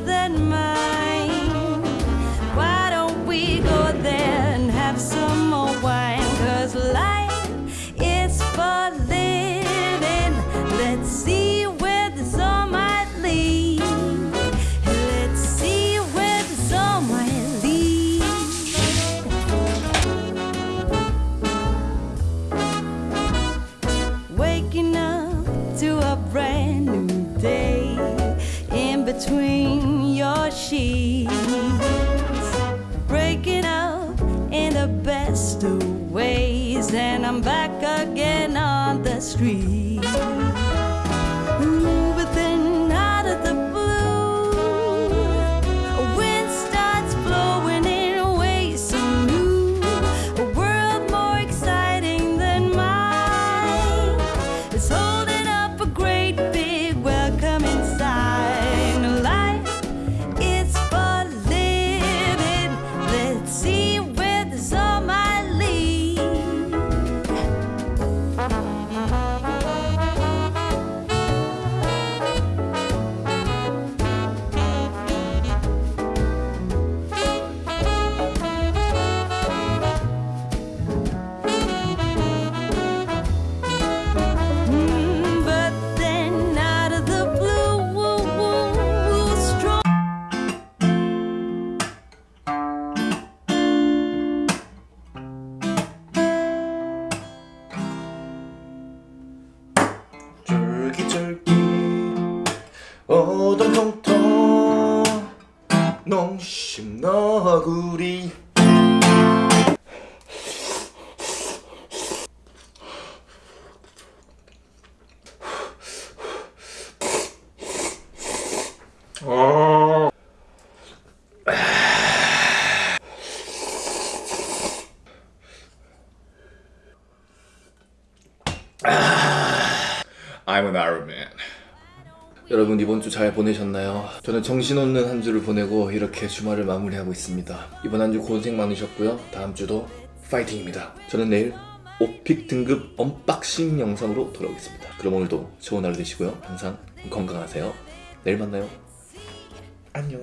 than mine. Why don't we go there and have some more wine? Cause life is for living. Let's see where the sun might lead. Let's see where the sun might lead. Waking up to a brand between your sheets, breaking up in the best of ways, and I'm back again on the street. 쫄깃쫄깃 오동통통 농심 너구리 I'm an Arab man. 여러분 이번 주 잘 보내셨나요? 저는 정신없는 한 주를 보내고 이렇게 주말을 마무리하고 있습니다. 이번 한 주 고생 많으셨고요. 다음 주도 파이팅입니다. 저는 내일 오픽 등급 언박싱 영상으로 돌아오겠습니다. 그럼 오늘도 좋은 하루 되시고요. 항상 건강하세요. 내일 만나요. 안녕.